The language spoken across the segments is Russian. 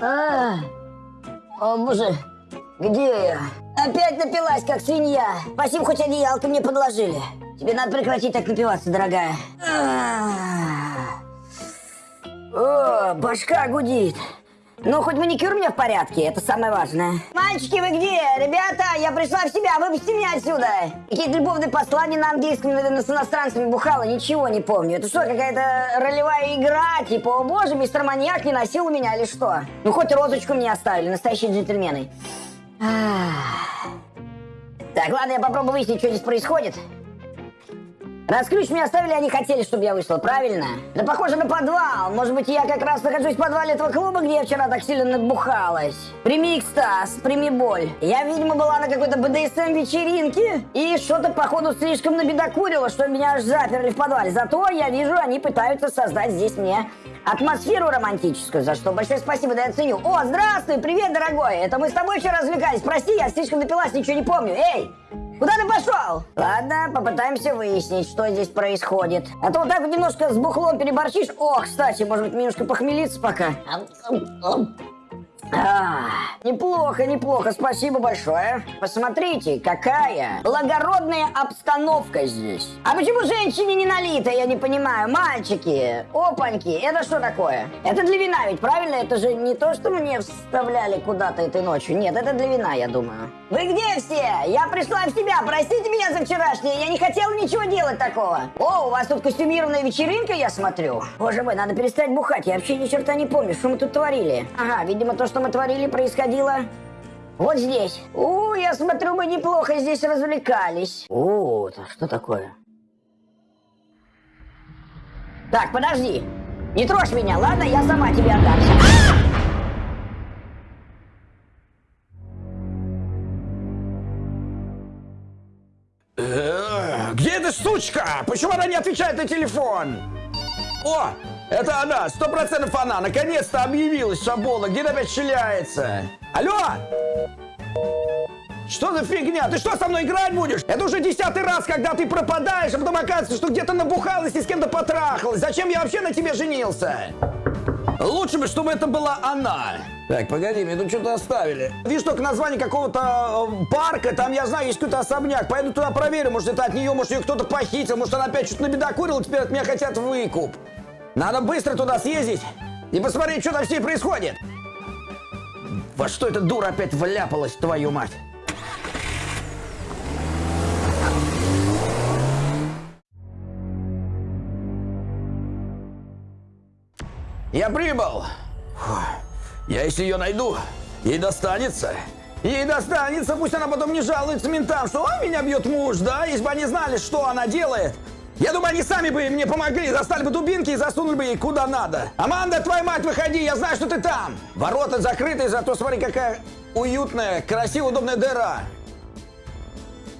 А, о боже, где я? Опять напилась, как свинья. Спасибо, хоть одеялко мне подложили. Тебе надо прекратить так напиваться, дорогая. А. О, башка гудит. Ну, хоть маникюр у меня в порядке, это самое важное. Мальчики, вы где? Ребята, я пришла в себя, выпусти меня отсюда. Какие-то любовные послания на английском, наверное, с иностранцами бухала, ничего не помню. Это что, какая-то ролевая игра? Типа, о боже, мистер маньяк не носил меня или что? Ну, хоть розочку мне оставили, настоящие джентльмены. Так, ладно, я попробую выяснить, что здесь происходит. Раз ключ мне оставили, они хотели, чтобы я вышла, правильно? Да похоже на подвал. Может быть, я как раз нахожусь в подвале этого клуба, где я вчера так сильно набухалась. Прими экстаз, прими боль. Я, видимо, была на какой-то БДСМ-вечеринке и что-то, походу, слишком набедокурила, что меня аж заперли в подвале. Зато я вижу, они пытаются создать здесь мне атмосферу романтическую, за что большое спасибо, да я ценю. О, здравствуй, привет, дорогой. Это мы с тобой вчера развлекались. Прости, я слишком напилась, ничего не помню. Эй, Куда ты пошел? Ладно, попытаемся выяснить, что здесь происходит. А то вот так вот немножко с бухлом переборчишь. О, кстати, может быть, немножко похмелиться пока. А, неплохо, неплохо, спасибо большое. Посмотрите, какая благородная обстановка здесь. А почему женщине не налито, я не понимаю. Мальчики, опаньки, это что такое? Это для вина ведь, правильно? Это же не то, что мне вставляли куда-то этой ночью. Нет, это для вина, я думаю. Вы где все? Я пришла в себя, простите меня за вчерашнее, я не хотела ничего делать такого. О, у вас тут костюмированная вечеринка, я смотрю. Боже мой, надо перестать бухать, я вообще ни черта не помню, что мы тут творили. Ага, видимо, то, что мы творили, происходило вот здесь. У, я смотрю, мы неплохо здесь развлекались. О, это что такое? Так, подожди. Не трожь меня, ладно? Я сама тебе отдамся. А! Э, Где эта сучка? Почему она не отвечает на телефон? О, это она, сто процентов она. Наконец-то объявилась Шабола. Где опять шляется? Алло? Что за фигня? Ты что, со мной играть будешь? Это уже десятый раз, когда ты пропадаешь, а потом оказывается, что где-то набухалась и с кем-то потрахалась. Зачем я вообще на тебе женился? Лучше бы, чтобы это была она. Так, погоди, мне тут что-то оставили. Видишь только название какого-то э, парка, там, я знаю, есть какой-то особняк. Пойду туда проверю, может, это от нее, может, ее кто-то похитил, может, она опять что-то набедокурила, теперь от меня хотят выкуп. Надо быстро туда съездить и посмотреть, что там с ней происходит. Во что эта дура опять вляпалась, твою мать? Я прибыл. Фу. Я если ее найду, ей достанется. Ей достанется, пусть она потом не жалуется ментам, что «Ой, меня бьет муж», да? Если бы они знали, что она делает. Я думаю, они сами бы мне помогли, достали бы дубинки и засунули бы ей куда надо. Аманда, твою мать, выходи, я знаю, что ты там. Ворота закрыты, зато смотри, какая уютная, красивая, удобная дыра.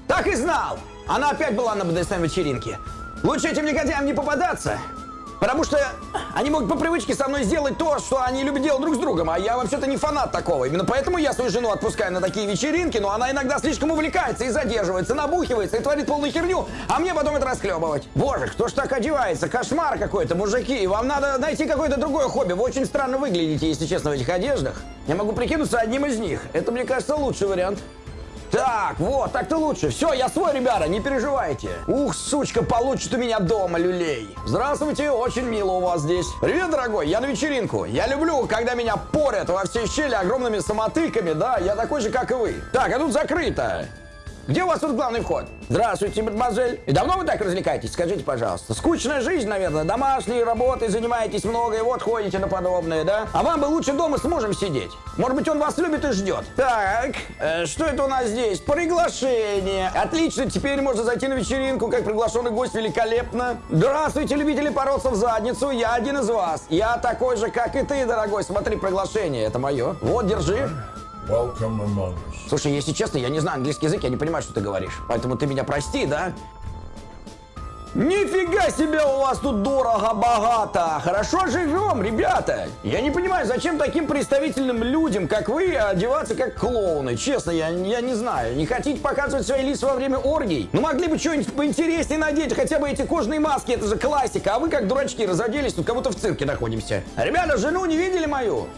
Так и знал. Она опять была на БДСМ-вечеринке. Лучше этим негодяям не попадаться. Потому что они могут по привычке со мной сделать то, что они любят делать друг с другом, а я вообще-то не фанат такого. Именно поэтому я свою жену отпускаю на такие вечеринки, но она иногда слишком увлекается и задерживается, набухивается и творит полную херню, а мне потом это расхлебывать. Боже, кто ж так одевается? Кошмар какой-то, мужики. Вам надо найти какое-то другое хобби. Вы очень странно выглядите, если честно, в этих одеждах. Я могу прикинуться одним из них. Это, мне кажется, лучший вариант. Так, вот, так-то лучше. Все, я свой, ребята, не переживайте. Ух, сучка, получит у меня дома люлей. Здравствуйте, очень мило у вас здесь. Привет, дорогой, я на вечеринку. Я люблю, когда меня порят во все щели огромными самотыками, да, я такой же, как и вы. Так, а тут закрыто. Где у вас тут главный вход? Здравствуйте, мадемуазель. И давно вы так развлекаетесь? Скажите, пожалуйста. Скучная жизнь, наверное. Домашние работы, занимаетесь много, и вот ходите на подобное, да? А вам бы лучше дома с мужем сидеть. Может быть, он вас любит и ждет. Так, э, что это у нас здесь? Приглашение. Отлично, теперь можно зайти на вечеринку, как приглашенный гость, великолепно. Здравствуйте, любители бороться в задницу. Я один из вас. Я такой же, как и ты, дорогой. Смотри, приглашение. Это мое. Вот, держи. Welcome among us. Слушай, если честно, я не знаю английский язык, я не понимаю, что ты говоришь. Поэтому ты меня прости, да? Нифига себе у вас тут дорого-богато! Хорошо живем, ребята! Я не понимаю, зачем таким представительным людям, как вы, одеваться как клоуны? Честно, я, я не знаю. Не хотите показывать свои лица во время оргий? Ну могли бы что-нибудь поинтереснее надеть, хотя бы эти кожаные маски, это же классика. А вы как дурачки разоделись, тут как будто в цирке находимся. Ребята, жену не видели мою?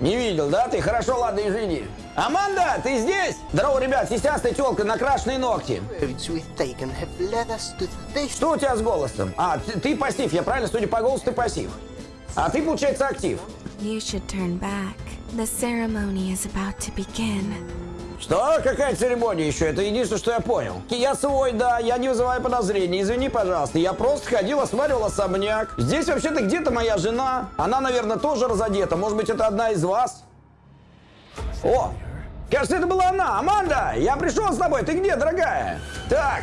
Не видел, да? Ты хорошо, ладно, извини. Аманда, ты здесь? Здорово, ребят, сисястая телка, накрашенные ногти. Что у тебя с голосом? А, ты, ты пассив, я правильно, судя по голосу, ты пассив. А ты, получается, актив. You should turn back. The ceremony is about to begin. Что? Какая церемония еще? Это единственное, что я понял. Я свой, да, я не вызываю подозрений. Извини, пожалуйста. Я просто ходил, осматривал особняк. Здесь вообще-то где-то моя жена. Она, наверное, тоже разодета. Может быть, это одна из вас? О! Кажется, это была она. Аманда, я пришел с тобой. Ты где, дорогая? Так.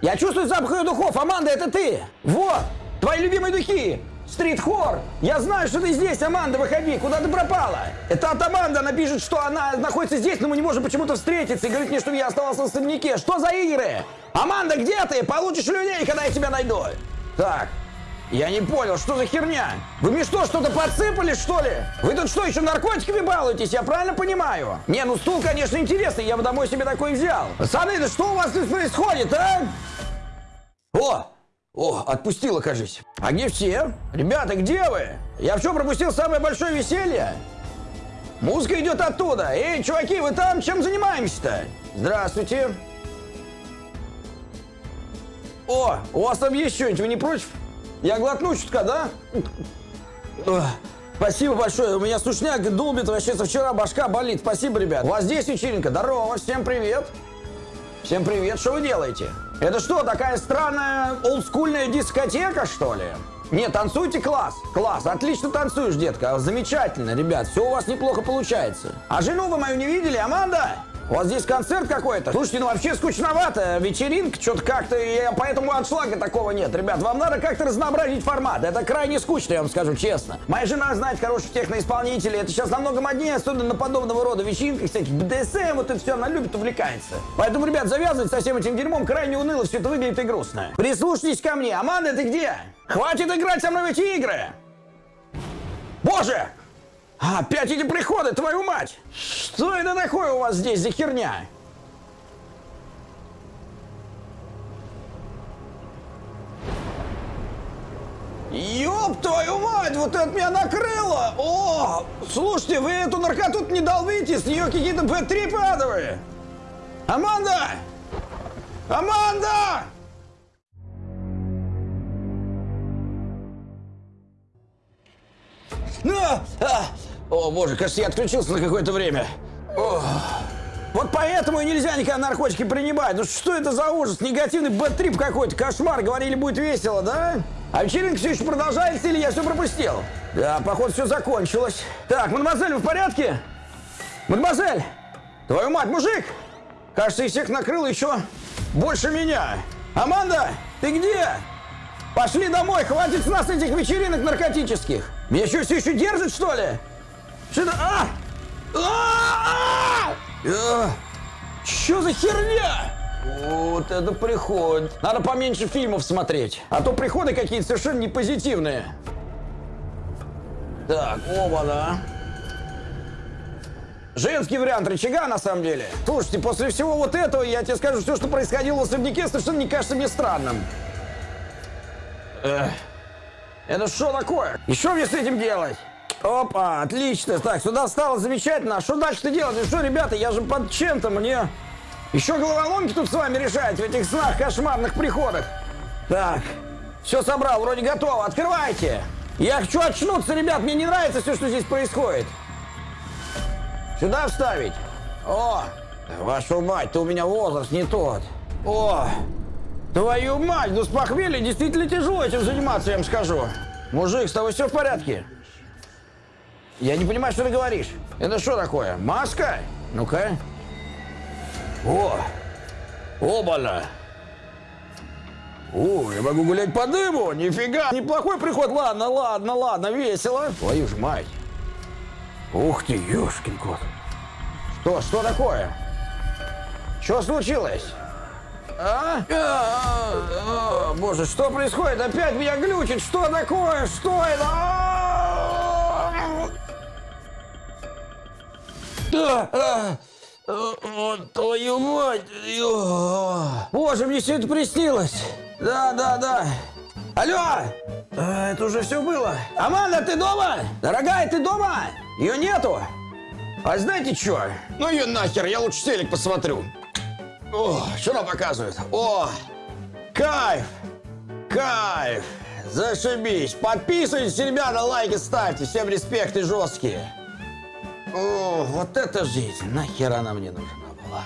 Я чувствую запах ее духов. Аманда, это ты. Вот. Твои любимые духи. Стрит-хор! Я знаю, что ты здесь, Аманда, выходи! Куда ты пропала? Это от Аманды, она пишет, что она находится здесь, но мы не можем почему-то встретиться и говорит мне, чтобы я оставался в особняке. Что за игры? Аманда, где ты? Получишь людей, когда я тебя найду. Так, я не понял, что за херня? Вы мне что, что-то подсыпали, что ли? Вы тут что, еще наркотиками балуетесь? Я правильно понимаю? Не, ну стул, конечно, интересный, я бы домой себе такой взял. Пацаны, да что у вас тут происходит, а? О, о, отпустила, кажись. А где все? Ребята, где вы? Я в чем пропустил самое большое веселье? Музыка идет оттуда. Эй, чуваки, вы там? Чем занимаемся-то? Здравствуйте. О, у вас там есть что-нибудь, вы не против? Я глотну чутка, да? Спасибо большое. У меня сушняк долбит вообще со вчера, башка болит. Спасибо, ребят. У вас здесь вечеринка. Здорово, всем привет. Всем привет, что вы делаете? Это что, такая странная олдскульная дискотека, что ли? Не, танцуйте класс. Класс, отлично танцуешь, детка. Замечательно, ребят, все у вас неплохо получается. А жену вы мою не видели, Аманда? У вас здесь концерт какой-то? Слушайте, ну вообще скучновато. Вечеринка, что-то как-то, поэтому отшлага такого нет. Ребят, вам надо как-то разнообразить формат. Это крайне скучно, я вам скажу честно. Моя жена знает хороших техноисполнителей. Это сейчас намного моднее, особенно на подобного рода вечеринках, всяких БДСМ, вот это все, она любит, увлекается. Поэтому, ребят, завязывать со всем этим дерьмом крайне уныло, все это выглядит и грустно. Прислушайтесь ко мне. Аманда, ты где? Хватит играть со мной в эти игры! Боже! Опять эти приходы, твою мать! Что это такое у вас здесь за херня? Ёб твою мать, вот это меня накрыло! О, слушайте, вы эту наркоту не долбите, с нее какие-то Б3 падовые! Аманда! Аманда! А, а. О, боже, кажется, я отключился на какое-то время. О. Вот поэтому и нельзя никогда наркотики принимать. Ну что это за ужас? Негативный бэт-трип какой-то, кошмар. Говорили, будет весело, да? А вечеринка все еще продолжается или я все пропустил? Да, походу, все закончилось. Так, мадемуазель, вы в порядке? Мадемуазель! Твою мать, мужик! Кажется, из всех накрыло еще больше меня. Аманда, ты где? Пошли домой, хватит с нас этих вечеринок наркотических. Меня что, все еще держит, что ли? Что это? А! А! А! Что за херня? Вот это приход. Надо поменьше фильмов смотреть. А то приходы какие-то совершенно не позитивные. Так, оба, да. Женский вариант рычага, на самом деле. Слушайте, после всего вот этого, я тебе скажу, все, что происходило в особняке, совершенно не кажется мне странным. Эх. Это что такое? И что мне с этим делать? Опа, отлично. Так, сюда встало замечательно. А что дальше-то делать? Ну что, ребята, я же под чем-то мне... Еще головоломки тут с вами решать в этих снах, кошмарных приходах. Так, все собрал, вроде готово. Открывайте. Я хочу очнуться, ребят. Мне не нравится все, что здесь происходит. Сюда вставить. О, вашу мать, ты у меня возраст не тот. О, твою мать, ну с похмелья действительно тяжело этим заниматься, я вам скажу. Мужик, с тобой все в порядке? Я не понимаю, что ты говоришь. Это что такое? Маска? Ну-ка. О! Обана! О, я могу гулять по дыму! Нифига! Неплохой приход! Ладно, ладно, ладно, весело. Твою ж мать! Ух ты, ёшкин кот! Что, что такое? Что случилось? А? А, а, а, Боже, что происходит? Опять меня глючит! Что такое? Что это? А! А, а. Твою мать! Боже, мне все это приснилось! Да, да, да! Алло! А, это уже все было. Аманда, ты дома? Дорогая, ты дома? Ее нету. А знаете что? Ну ее нахер, я лучше телек посмотрю. О, что она показывает? О, кайф, кайф. Зашибись. Подписывайтесь, ребята, лайки ставьте. Всем респект и жесткие. О, вот это жизнь. Нахер она мне нужна была.